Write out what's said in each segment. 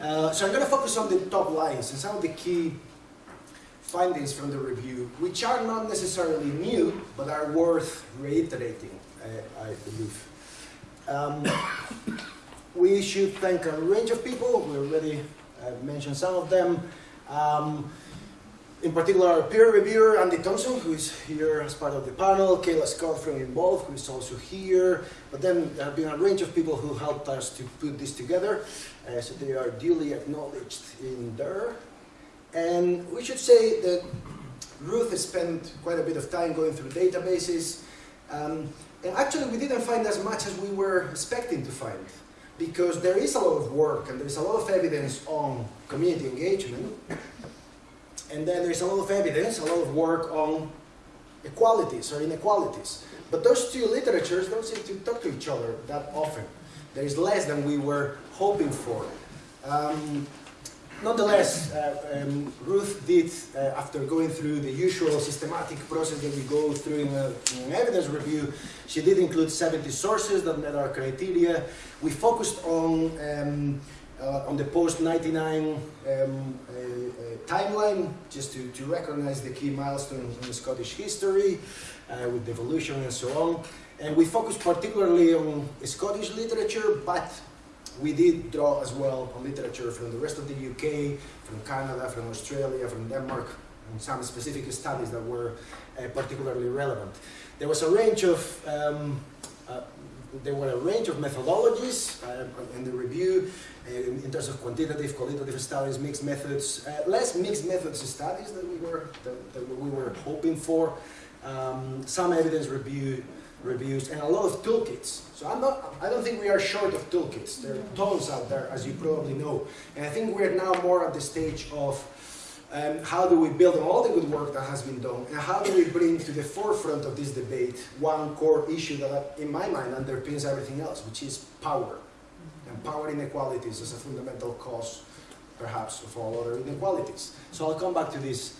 Uh, so I'm going to focus on the top lines and some of the key findings from the review, which are not necessarily new, but are worth reiterating, uh, I believe. Um, we should thank a range of people. We already uh, mentioned some of them. Um, in particular, peer reviewer, Andy Thompson, who is here as part of the panel, Kayla Scott from Involve, who is also here. But then there have been a range of people who helped us to put this together. Uh, so they are duly acknowledged in there. And we should say that Ruth has spent quite a bit of time going through databases. Um, and actually, we didn't find as much as we were expecting to find because there is a lot of work and there is a lot of evidence on community engagement. And then there's a lot of evidence, a lot of work on equalities or inequalities. But those two literatures don't seem to talk to each other that often. There is less than we were hoping for. Um, nonetheless, uh, um, Ruth did, uh, after going through the usual systematic process that we go through in, an evidence review, she did include 70 sources that met our criteria. We focused on um, uh, on the post-99 um, uh, timeline, just to, to recognize the key milestones in Scottish history, uh, with devolution and so on. And we focused particularly on Scottish literature, but we did draw as well on literature from the rest of the UK, from Canada, from Australia, from Denmark, and some specific studies that were uh, particularly relevant. There was a range of um, uh, there were a range of methodologies uh, in the review in, in, terms of quantitative, qualitative studies, mixed methods, uh, less mixed methods studies that we were we were hoping for, um, some evidence review reviews, and a lot of toolkits. So I'm not, I don't think we are short of toolkits. There are tons out there, as you probably know. And I think we're now more at the stage of um, how do we build on all the good work that has been done, and how do we bring to the forefront of this debate one core issue that, in my mind, underpins everything else, which is power. And power inequalities as a fundamental cause, perhaps, of all other inequalities. So I'll come back to this.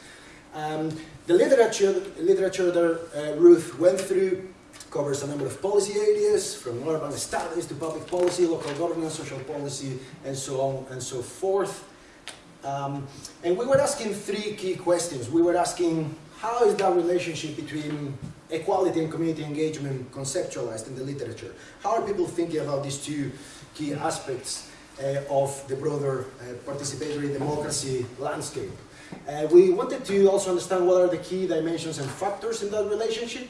Um, the literature, literature that uh, Ruth went through covers a number of policy areas, from urban studies to public policy, local governance, social policy, and so on and so forth. Um, and we were asking three key questions. We were asking, how is that relationship between equality and community engagement conceptualized in the literature? How are people thinking about these two key aspects uh, of the broader uh, participatory democracy landscape? Uh, we wanted to also understand what are the key dimensions and factors in that relationship,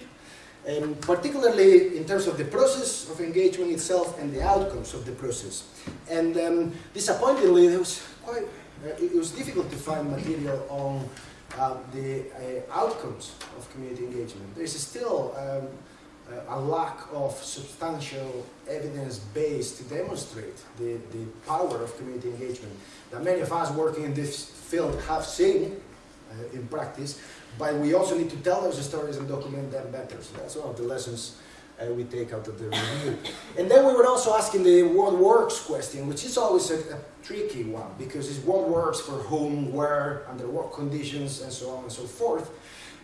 and particularly in terms of the process of engagement itself and the outcomes of the process. And um, disappointingly, there was quite uh, it, was difficult to find material on uh, the uh, outcomes of community engagement. There is still um, a lack of substantial evidence base to demonstrate the, the power of community engagement that many of us working in this field have seen uh, in practice, but we also need to tell those stories and document them better. So that's one of the lessons uh, we take out of the review. And then we were also asking the what works question, which is always a, a, tricky one because it's what works for whom, where, under what conditions, and so on and so forth.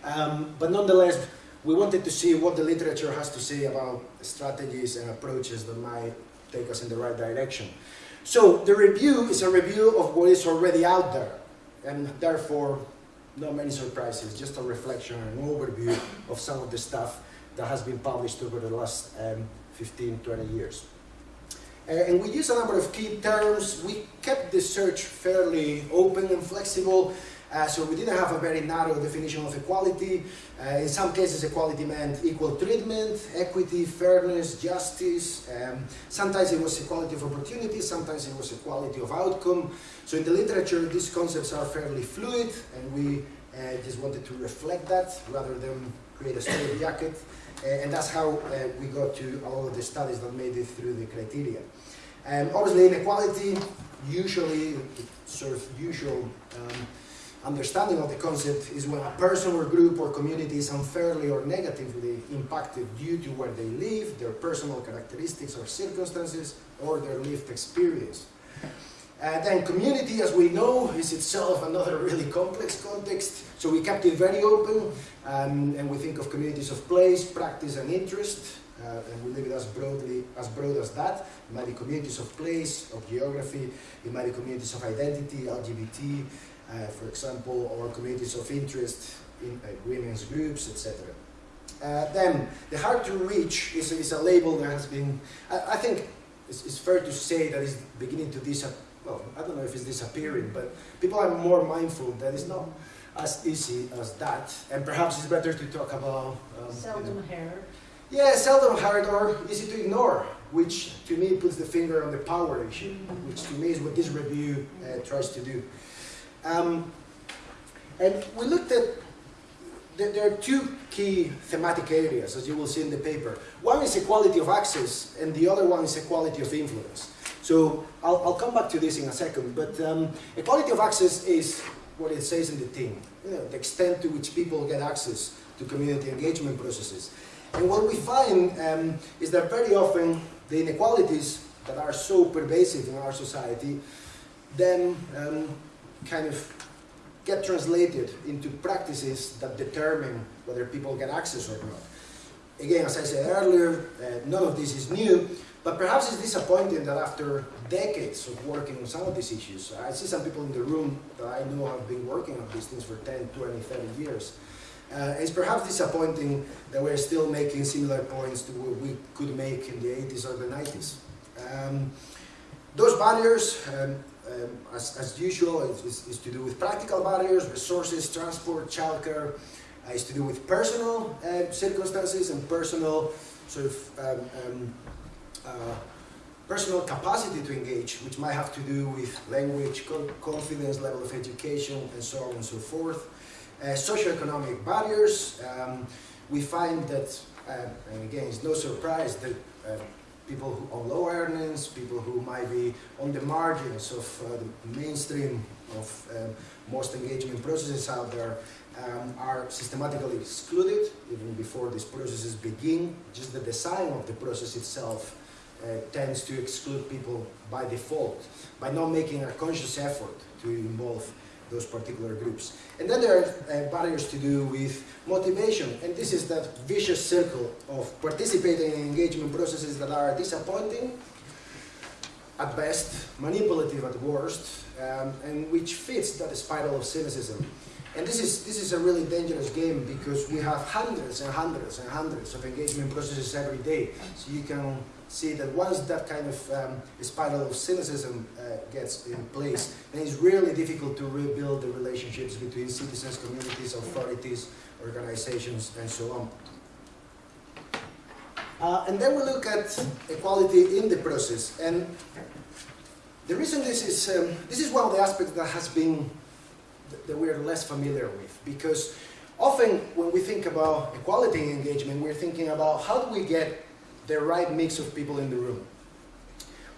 Um, but nonetheless, we wanted to see what the literature has to say about strategies and approaches that might take us in the right direction. So the review is a review of what is already out there, and therefore not many surprises, just a reflection and an overview of some of the stuff that has been published over the last um, 15, 20 years. Uh, and we use a number of key terms. We kept the search fairly open and flexible, uh, so we didn't have a very narrow definition of equality. Uh, in some cases, equality meant equal treatment, equity, fairness, justice. Um, sometimes it was equality of opportunity, sometimes it was equality of outcome. So in the literature, these concepts are fairly fluid, and we uh, just wanted to reflect that rather than create a straitjacket. Uh, and that's how uh, we got to a lot of the studies that made it through the criteria. Um, obviously, inequality, usually, sort of usual um, understanding of the concept is when a person or group or community is unfairly or negatively impacted due to where they live, their personal characteristics or circumstances, or their lived experience. Uh, then community, as we know, is itself another really complex context. So we kept it very open, um, and we think of communities of place, practice, and interest. uh, and we leave it as broadly as broad as that. It might be communities of place, of geography, it might be communities of identity, LGBT, uh, for example, or communities of interest in uh, women's groups, etc. Uh, then the hard to reach is, is a label that has been, I, I think it's, it's, fair to say that it's beginning to disappear. Well, I don't know if it's disappearing, but people are more mindful that it's not as easy as that. And perhaps it's better to talk about. Um, seldom heard. Yeah, seldom heard or easy to ignore, which to me puts the finger on the power issue, mm-hmm. which to me is what this review uh, tries to do. Um, and we looked at there are two key thematic areas, as you will see in the paper. One is equality of access, and the other one is equality of influence. So I'll, I'll come back to this in a second, but um, equality of access is what it says in the thing, you know, the extent to which people get access to community engagement processes. And what we find um, is that very often the inequalities that are so pervasive in our society then um, kind of get translated into practices that determine whether people get access or not. Again, as I said earlier, uh, none of this is new, but perhaps it's disappointing that after decades of working on some of these issues, I see some people in the room that I know have been working on these things for 10, 20, 30 years. Uh, it's perhaps disappointing that we're still making similar points to what we could make in the 80s or the 90s. Um, those barriers um, um, as, as usual, is, is, to do with practical barriers, resources, transport, childcare. Uh, it's to do with personal uh, circumstances and personal sort of um, um, uh, personal capacity to engage, which might have to do with language, co confidence, level of education, and so on and so forth. Uh, socioeconomic barriers. Um, we find that, uh, and again, it's no surprise that uh, people who, on low earnings, people who might be on the margins of uh, the mainstream of um, most engagement processes out there um, are systematically excluded even before these processes begin. Just the design of the process itself uh, tends to exclude people by default, by not making a conscious effort to involve those particular groups. And then there are uh, barriers to do with motivation, and this is that vicious circle of participating in engagement processes that are disappointing at best, manipulative at worst, um, and which fits that spiral of cynicism. And this is, this is a really dangerous game because we have hundreds and hundreds and hundreds of engagement processes every day. So you can see that once that kind of um, spiral of cynicism uh, gets in place, then it's really difficult to rebuild the relationships between citizens, communities, authorities, organizations, and so on. Uh, and then we look at equality in the process. And the reason this is, um, this is one of the aspects that has been, that we're less familiar with. Because often when we think about equality in engagement, we're thinking about how do we get the right mix of people in the room.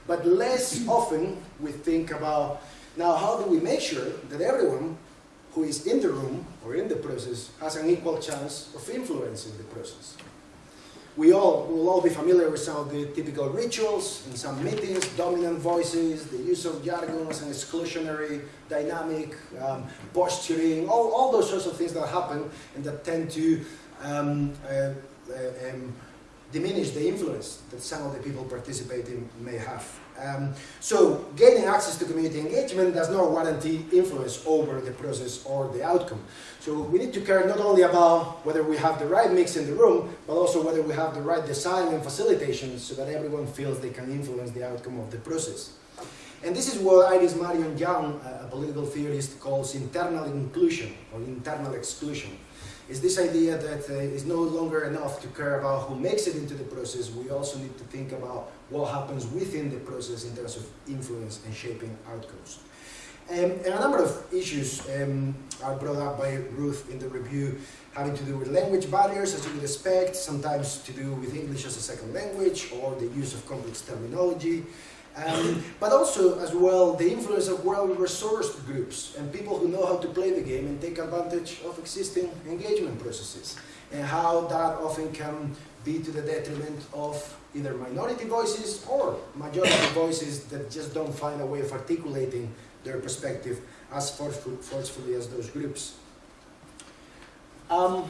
But less often we think about, now how do we make sure that everyone who is in the room or in the process has an equal chance of influencing the process. We all will all be familiar with some of the typical rituals in some meetings, dominant voices, the use of jargons and exclusionary dynamic, um, posturing, all, all those sorts of things that happen and that tend to um, uh, uh, um, diminish the influence that some of the people participating may have. Um, so gaining access to community engagement does not guarantee influence over the process or the outcome. So we need to care not only about whether we have the right mix in the room, but also whether we have the right design and facilitation so that everyone feels they can influence the outcome of the process. And this is what Iris Marion Young, a political theorist, calls internal inclusion or internal exclusion is this idea that uh, it's no longer enough to care about who makes it into the process, we also need to think about what happens within the process in terms of influence and shaping outcomes. Um, and a number of issues um, are brought up by Ruth in the review having to do with language barriers, as you would expect, sometimes to do with English as a second language or the use of complex terminology, um, but also, as well, the influence of well-resourced groups and people who know how to play the game and take advantage of existing engagement processes, and how that often can be to the detriment of either minority voices or majority voices that just don't find a way of articulating their perspective as forcefully as those groups. Um,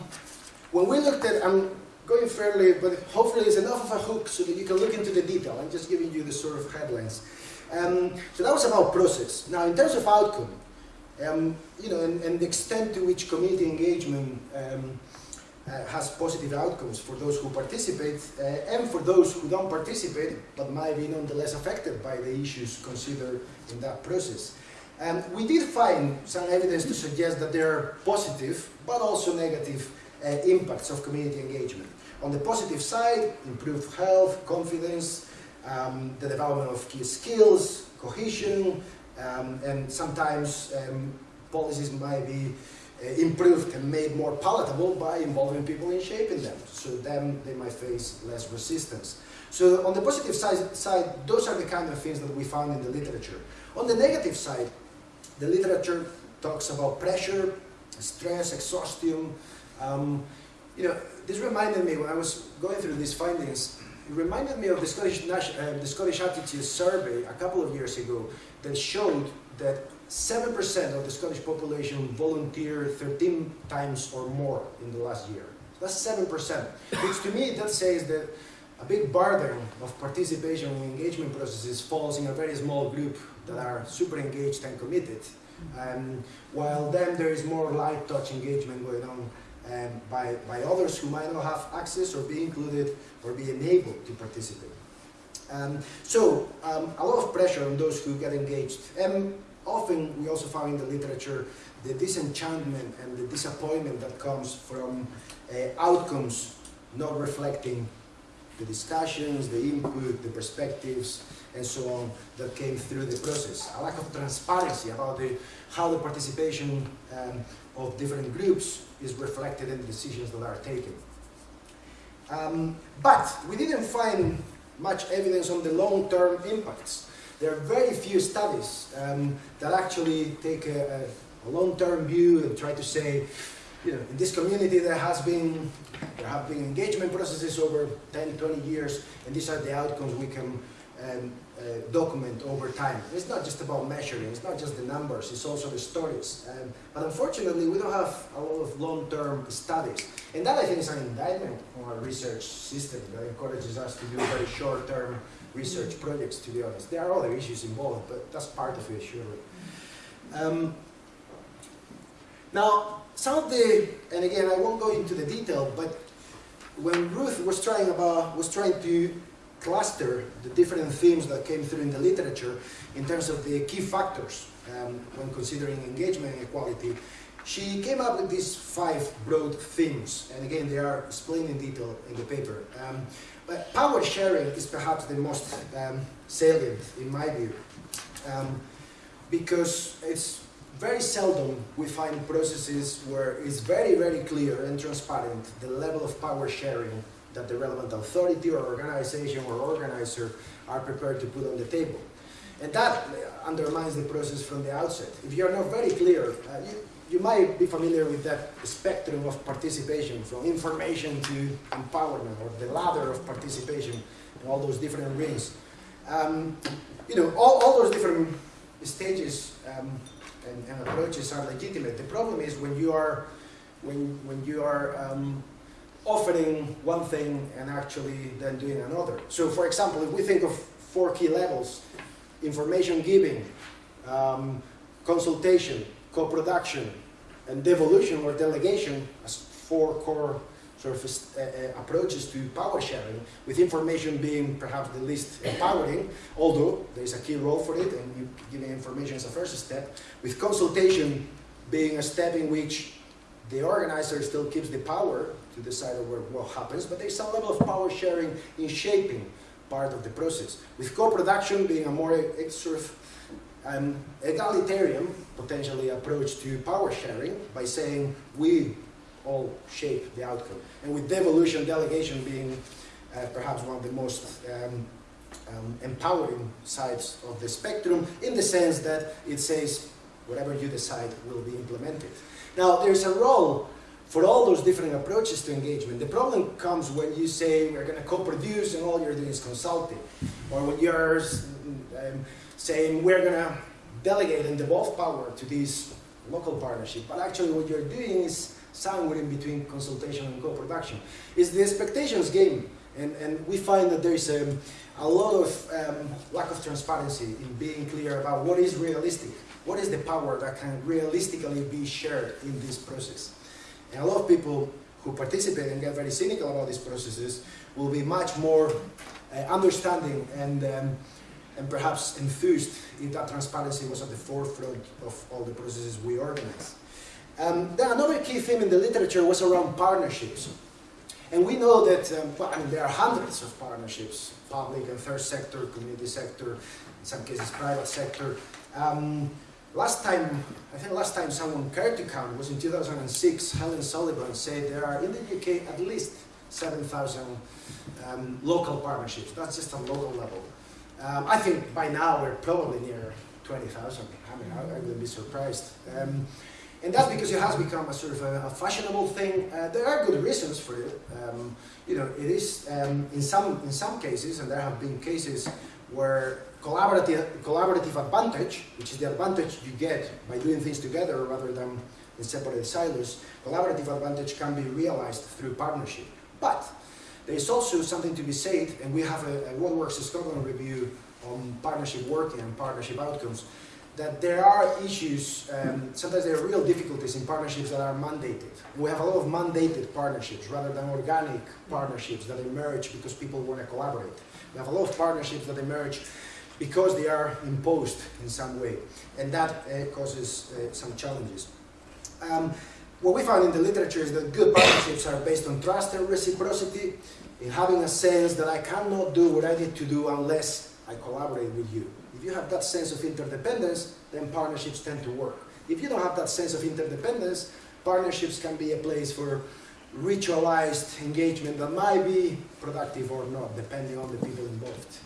when we looked at, um, going fairly, but hopefully it's enough of a hook so that you can look into the detail. I'm just giving you the sort of headlines. Um, so that was about process. Now, in terms of outcome, um, you know, and, and, the extent to which community engagement um, uh, has positive outcomes for those who participate uh, and for those who don't participate but might be nonetheless affected by the issues considered in that process. Um, we did find some evidence to suggest that there are positive but also negative uh, impacts of community engagement. On the positive side, improved health, confidence, um, the development of key skills, cohesion, um, and sometimes um, policies might be uh, improved and made more palatable by involving people in shaping them. So then they might face less resistance. So on the positive side, side, those are the kind of things that we found in the literature. On the negative side, the literature talks about pressure, stress, exhaustion. Um, you know, this reminded me when I was going through these findings, it reminded me of the Scottish, uh, the Scottish Attitude Survey a couple of years ago that showed that 7% of the Scottish population volunteered 13 times or more in the last year. That's 7%, which to me that says that a big burden of participation and engagement processes falls in a very small group that are super engaged and committed. Um, while then there is more light touch engagement going on um, by, by others who might not have access or be included or be enabled to participate. Um, so, um, a lot of pressure on those who get engaged. And often we also find in the literature the disenchantment and the disappointment that comes from uh, outcomes not reflecting the discussions, the input, the perspectives, and so on that came through the process. A lack of transparency about the, how the participation um, of different groups is reflected in the decisions that are taken. Um, but we didn't find much evidence on the long-term impacts. There are very few studies um, that actually take a, a long-term view and try to say, you know, in this community there has been, there have been engagement processes over 10, 20 years, and these are the outcomes we can um, uh, document over time. It's not just about measuring, it's not just the numbers, it's also the stories. Um, but unfortunately, we don't have a lot of long-term studies. And that, I think, is an indictment on our research system that encourages us to do very short-term research projects, to be honest. There are other issues involved, but that's part of it, surely. Um, now, some of the, and again, I won't go into the detail, but when Ruth was trying about, was trying to cluster the different themes that came through in the literature in terms of the key factors um, when considering engagement and equality, she came up with these five broad themes, and again, they are explained in detail in the paper. Um, but power sharing is perhaps the most um, salient, in my view, um, because it's very seldom we find processes where it's very, very clear and transparent the level of power sharing that the relevant authority or organization or organizer are prepared to put on the table. And that undermines the process from the outset. If you are not very clear, uh, you, you might be familiar with that spectrum of participation from information to empowerment or the ladder of participation and all those different rings. Um, you know, all, all those different stages um, and, and, approaches are legitimate. The problem is when you are, when, when you are um, offering one thing and actually then doing another. So for example, if we think of four key levels, information giving, um, consultation, co-production, and devolution or delegation as four core sort of uh, uh, approaches to power sharing, with information being perhaps the least empowering, although there is a key role for it, and you giving information as a first step, with consultation being a step in which the organizer still keeps the power to decide over what happens, but there's some level of power sharing in shaping part of the process. With co-production being a more sort of um, egalitarian, potentially, approach to power sharing by saying we all shape the outcome. And with devolution delegation being uh, perhaps one of the most um, um, empowering sides of the spectrum in the sense that it says whatever you decide will be implemented. Now, there's a role for all those different approaches to engagement. The problem comes when you say we're going to co-produce and all you're doing is consulting. Or when you're um, saying we're going to delegate and devolve power to these local partnership. But actually what you're doing is somewhere in between consultation and co-production. It's the expectations game, and, and we find that there is a, a lot of um, lack of transparency in being clear about what is realistic, what is the power that can realistically be shared in this process. And a lot of people who participate and get very cynical about these processes will be much more uh, understanding and, um, and perhaps enthused if that transparency was at the forefront of all the processes we organize. Um, then another key theme in the literature was around partnerships. And we know that, um, well, I mean, there are hundreds of partnerships, public and third sector, community sector, in some cases private sector. Um, last time, I think last time someone cared to count was in 2006, Helen Sullivan said there are in the UK at least 7,000 um, local partnerships. That's just a local level. Um, I think by now we're probably near 20,000. I mean, I, I wouldn't be surprised. Um, and that's because it has become a sort of a, a fashionable thing. Uh, there are good reasons for it. Um, you know, it is um, in some in some cases, and there have been cases where collaborative collaborative advantage, which is the advantage you get by doing things together rather than in separate silos, collaborative advantage can be realized through partnership. But there is also something to be said, and we have a, a What Works Scotland review on partnership working and partnership outcomes, that there are issues, um, sometimes there are real difficulties in partnerships that are mandated. We have a lot of mandated partnerships rather than organic partnerships that emerge because people want to collaborate. We have a lot of partnerships that emerge because they are imposed in some way, and that uh, causes uh, some challenges. Um, what we found in the literature is that good partnerships are based on trust and reciprocity, in having a sense that I cannot do what I need to do unless I collaborate with you. If you have that sense of interdependence, then partnerships tend to work. If you don't have that sense of interdependence, partnerships can be a place for ritualized engagement that might be productive or not, depending on the people involved.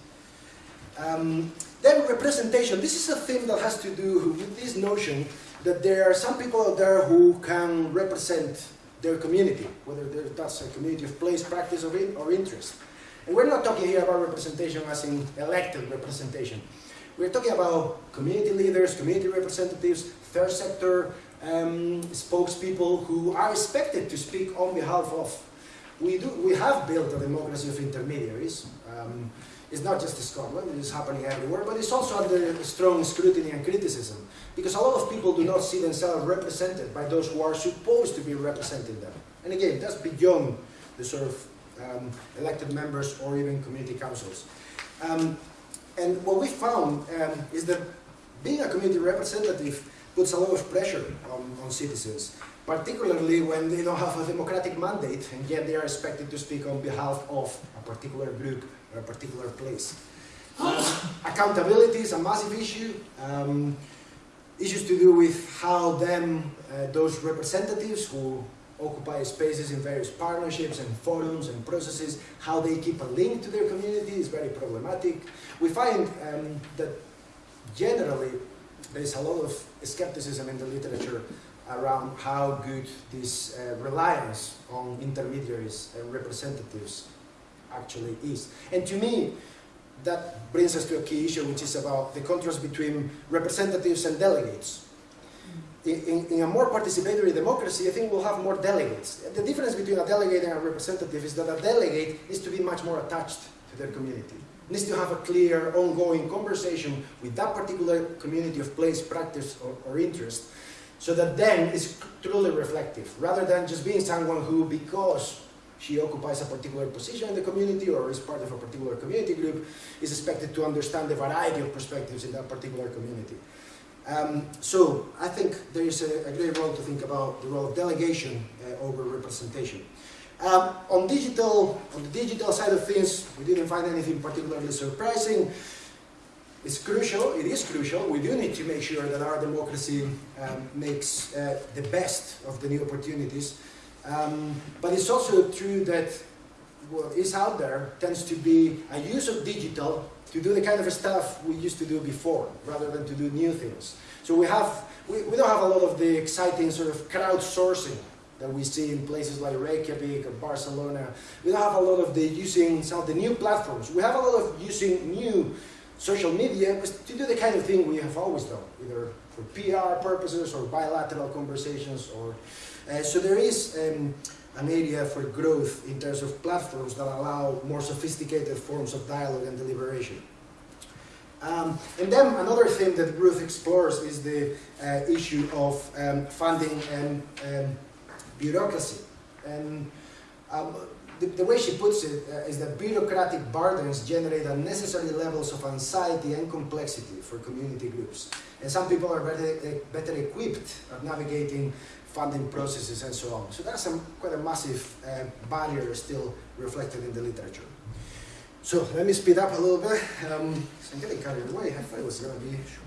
Um, then representation. This is a theme that has to do with this notion that there are some people out there who can represent their community, whether that's a community of place, practice, or, in, or interest. And we're not talking here about representation as in elected representation. We're talking about community leaders, community representatives, third sector um, spokespeople who are expected to speak on behalf of. We, do, we have built a democracy of intermediaries. Um, it's not just in Scotland, it is happening everywhere, but it's also under strong scrutiny and criticism. Because a lot of people do not see themselves represented by those who are supposed to be representing them. And again, that's beyond the sort of um, elected members or even community councils. Um, and what we found um, is that being a community representative puts a lot of pressure on, on citizens, particularly when they don't have a democratic mandate and yet they are expected to speak on behalf of a particular group or a particular place. Accountability is a massive issue. Um, issues to do with how them, uh, those representatives who occupy spaces in various partnerships and forums and processes, how they keep a link to their community is very problematic. We find um, that generally there's a lot of skepticism in the literature around how good this uh, reliance on intermediaries and representatives actually is. And to me, that brings us to a key issue, which is about the contrast between representatives and delegates in, in, a more participatory democracy, I think we'll have more delegates. The difference between a delegate and a representative is that a delegate needs to be much more attached to their community. Needs to have a clear, ongoing conversation with that particular community of place, practice, or, or interest, so that then is truly reflective, rather than just being someone who, because she occupies a particular position in the community or is part of a particular community group, is expected to understand the variety of perspectives in that particular community. Um, so I think there is a, a, great role to think about the role of delegation uh, over representation. Um, on digital, on the digital side of things, we didn't find anything particularly surprising. It's crucial, it is crucial, we do need to make sure that our democracy um, makes uh, the best of the new opportunities. Um, but it's also true that what is out there tends to be a use of digital to do the kind of stuff we used to do before, rather than to do new things. So we have, we, we don't have a lot of the exciting sort of crowdsourcing that we see in places like Reykjavik or Barcelona. We don't have a lot of the using some of the new platforms. We have a lot of using new social media to do the kind of thing we have always done, either for PR purposes or bilateral conversations. Or uh, so there is um, an area for growth in terms of platforms that allow more sophisticated forms of dialogue and deliberation. Um, and then another thing that Ruth explores is the uh, issue of um, funding and um, bureaucracy. And um, the, the, way she puts it uh, is that bureaucratic burdens generate unnecessary levels of anxiety and complexity for community groups. And some people are better, uh, better equipped at navigating funding processes and so on. So that's a, quite a massive uh, barrier still reflected in the literature. So let me speed up a little bit. Um, I'm getting carried away. I thought it was going to be shorter.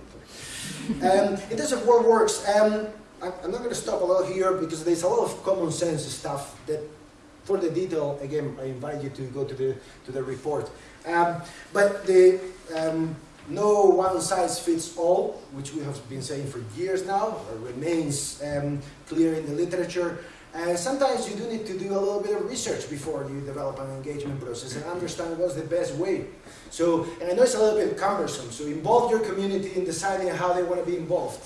Um, in terms of what works, um, I'm not going to stop a lot here because there's a lot of common sense stuff that for the detail, again, I invite you to go to the, to the report. Um, but the um, no one size fits all, which we have been saying for years now, remains um, clear in the literature. And sometimes you do need to do a little bit of research before you develop an engagement process and understand what's the best way. So, and I know it's a little bit cumbersome, so involve your community in deciding how they want to be involved.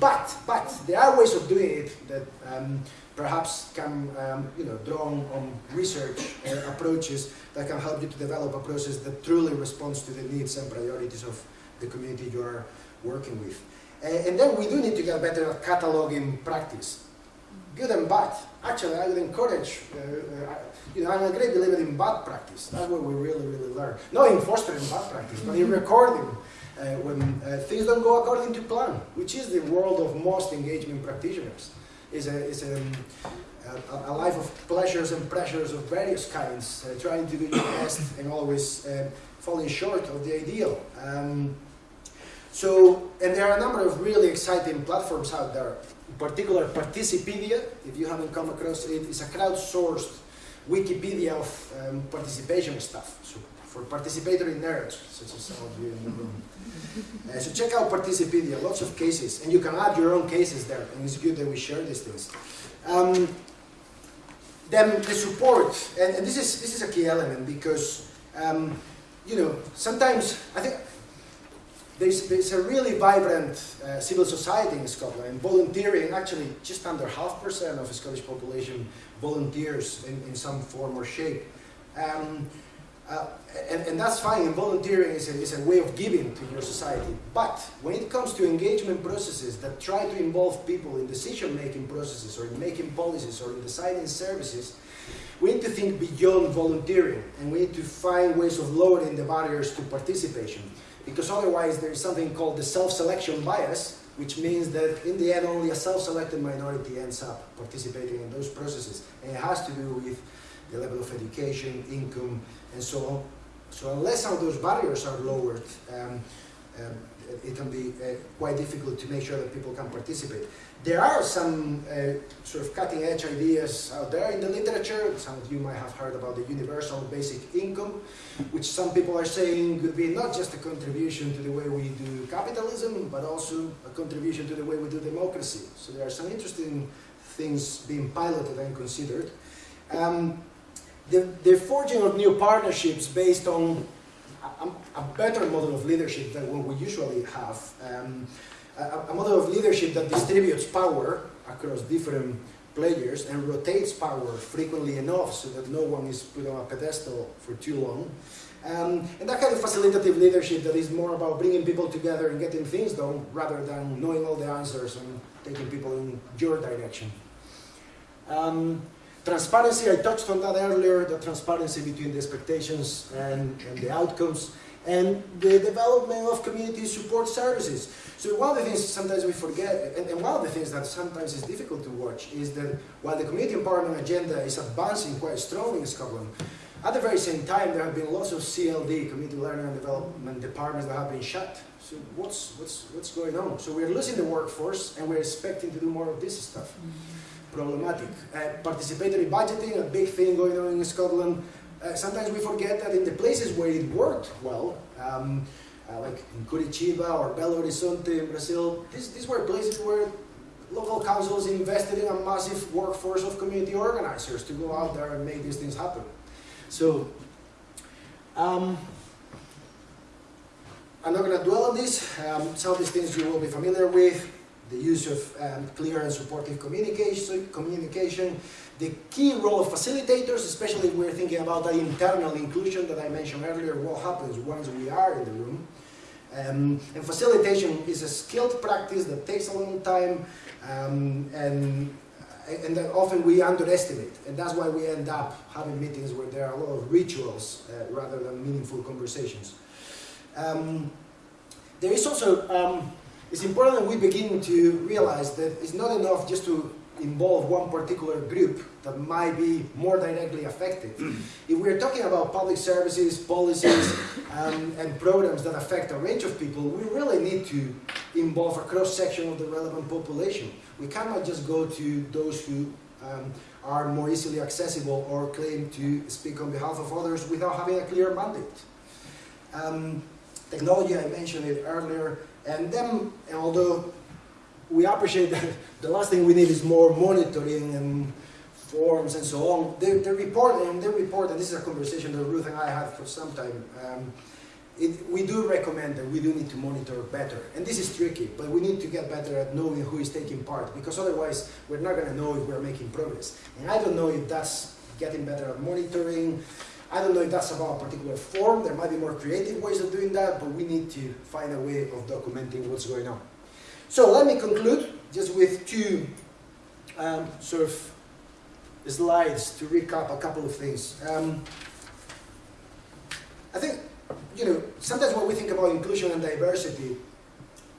But, but, there are ways of doing it that um, perhaps can um, you know, draw on, research uh, approaches that can help you to develop a process that truly responds to the needs and priorities of the community you are working with. Uh, and then we do need to get better at cataloging practice good and bad. Actually, I would encourage, uh, uh, you know, I'm a great believer in bad practice. That's where we really, really learn. Not in fostering bad practice, but in recording when uh, things don't go according to plan, which is the world of most engagement practitioners. Is a, is a, a, a, life of pleasures and pressures of various kinds, uh, trying to do your best and always uh, falling short of the ideal. Um, so, and there are a number of really exciting platforms out there In particular Participedia, if you haven't come across it, it, is a crowdsourced Wikipedia of um, participation stuff. So for participatory nerds, such as some of you in the room. Uh, so check out Participedia, lots of cases, and you can add your own cases there, and it's good that we share these things. Um, then the support, and, and, this is this is a key element because um, you know sometimes I think there's, there's a really vibrant uh, civil society in Scotland, and volunteering, actually just under half percent of the Scottish population volunteers in, in some form or shape. Um, uh, and, and, that's fine, and volunteering is a, is a way of giving to your society. But when it comes to engagement processes that try to involve people in decision-making processes, or in making policies, or in designing services, we need to think beyond volunteering, and we need to find ways of lowering the barriers to participation because otherwise there is something called the self-selection bias, which means that in the end only a self-selected minority ends up participating in those processes. And it has to do with the level of education, income, and so on. So unless all those barriers are lowered, um, um, it can be uh, quite difficult to make sure that people can participate. There are some uh, sort of cutting edge ideas out there in the literature. Some of you might have heard about the universal basic income, which some people are saying could be not just a contribution to the way we do capitalism, but also a contribution to the way we do democracy. So there are some interesting things being piloted and considered. Um, the, the forging of new partnerships based on a, a, better model of leadership than what we usually have. Um, a, a model of leadership that distributes power across different players and rotates power frequently enough so that no one is put on a pedestal for too long. Um, and that kind of facilitative leadership that is more about bringing people together and getting things done rather than knowing all the answers and taking people in your direction. Um, transparency, I touched on that earlier, the transparency between the expectations and, and the outcomes and the development of community support services. So one of the things sometimes we forget, and, and, one of the things that sometimes is difficult to watch, is that while the community empowerment agenda is advancing quite strongly in Scotland, at the very same time there have been lots of CLD, community learning and development departments that have been shut. So what's, what's, what's going on? So we're losing the workforce and we're expecting to do more of this stuff. Mm -hmm. Problematic. Uh, participatory budgeting, a big thing going on in Scotland uh, sometimes we forget that in the places where it worked well, um, uh, like in Curitiba or Belo Horizonte in Brazil, these, these were places where local councils invested in a massive workforce of community organizers to go out there and make these things happen. So, um, I'm not going to dwell on this. Um, some of these things you will be familiar with. The use of um, clear and supportive communication, communication, the key role of facilitators, especially if we're thinking about that internal inclusion that I mentioned earlier, what happens once we are in the room. Um, and facilitation is a skilled practice that takes a long time um, and, and that often we underestimate. And that's why we end up having meetings where there are a lot of rituals uh, rather than meaningful conversations. Um, there is also, um, it's important that we begin to realize that it's not enough just to involve one particular group that might be more directly affected. if we're talking about public services, policies, um, and programs that affect a range of people, we really need to involve a cross-section of the relevant population. We cannot just go to those who um, are more easily accessible or claim to speak on behalf of others without having a clear mandate. Um, technology, I mentioned it earlier, and then, although we appreciate that the last thing we need is more monitoring and forms and so on. The, the report, and the report, and this is a conversation that Ruth and I had for some time, um, it, we do recommend that we do need to monitor better. And this is tricky, but we need to get better at knowing who is taking part, because otherwise we're not going to know if we're making progress. And I don't know if that's getting better at monitoring, I don't know if that's about a particular form, there might be more creative ways of doing that, but we need to find a way of documenting what's going on. So let me conclude just with two um, sort of slides to recap a couple of things. Um, I think, you know, sometimes when we think about inclusion and diversity,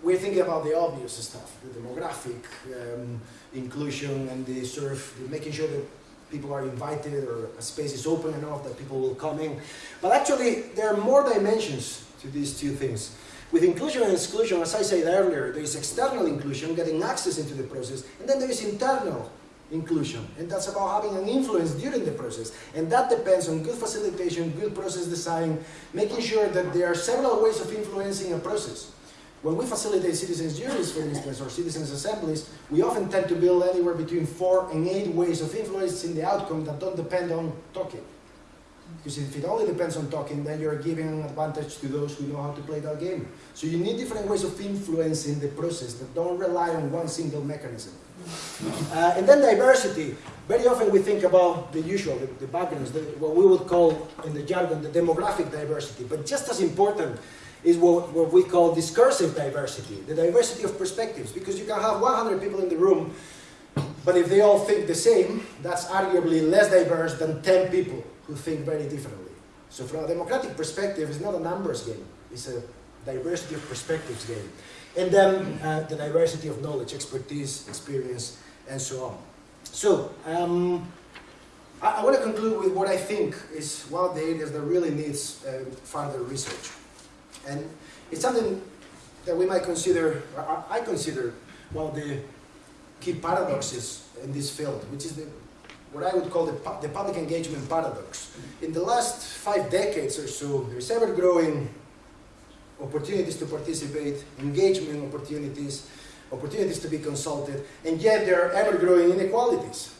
we're thinking about the obvious stuff, the demographic um, inclusion and the sort of making sure that people are invited or a space is open enough that people will come in. But actually, there are more dimensions to these two things. With inclusion and exclusion, as I said earlier, there is external inclusion, getting access into the process, and then there is internal inclusion, and that's about having an influence during the process. And that depends on good facilitation, good process design, making sure that there are several ways of influencing a process. When we facilitate citizens' juries, for instance, or citizens' assemblies, we often tend to build anywhere between four and eight ways of influencing the outcome that don't depend on talking. Because if it only depends on talking, then you're giving an advantage to those who know how to play that game. So you need different ways of influencing the process that don't rely on one single mechanism. Uh, and then diversity. Very often we think about the usual, the, the backgrounds, the, what we would call in the jargon the demographic diversity. But just as important is what, what we call discursive diversity, the diversity of perspectives. Because you can have 100 people in the room, but if they all think the same, that's arguably less diverse than 10 people who think very differently. So from a democratic perspective, it's not a numbers game, it's a diversity of perspectives game. And then uh, the diversity of knowledge, expertise, experience, and so on. So, um, I, I, want to conclude with what I think is one of the areas that really needs uh, further research. And it's something that we might consider, I consider, one of the key paradoxes in this field, which is the what I would call the, the public engagement paradox. In the last five decades or so, there's ever-growing opportunities to participate, engagement opportunities, opportunities to be consulted, and yet there are ever-growing inequalities.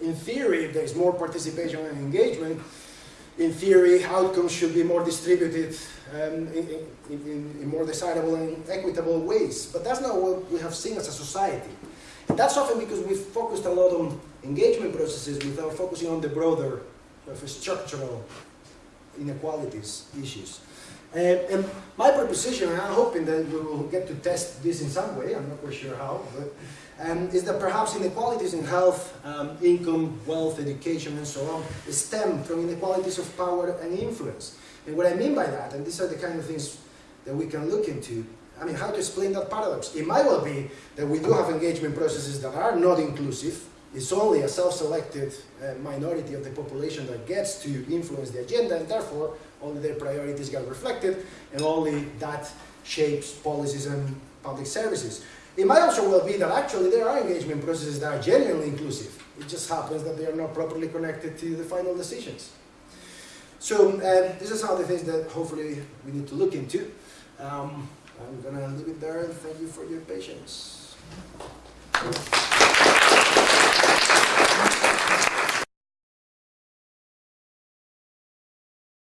In theory, if there's more participation and engagement, in theory, outcomes should be more distributed um, in, in, in, more desirable and equitable ways. But that's not what we have seen as a society. And that's often because we've focused a lot on engagement processes without focusing on the broader of structural inequalities issues. And, and, my proposition, and I'm hoping that we will get to test this in some way, I'm not quite sure how, but um, is that perhaps inequalities in health, um, income, wealth, education, and so on stem from inequalities of power and influence. And what I mean by that, and these are the kind of things that we can look into, I mean, how to explain that paradox? It might well be that we do have engagement processes that are not inclusive. It's only a self-selected uh, minority of the population that gets to influence the agenda, and therefore only their priorities get reflected, and only that shapes policies and public services. It might also well be that actually there are engagement processes that are genuinely inclusive. It just happens that they are not properly connected to the final decisions. So uh, this is some of the things that hopefully we need to look into. Um, I'm gonna leave it there thank you for your patience.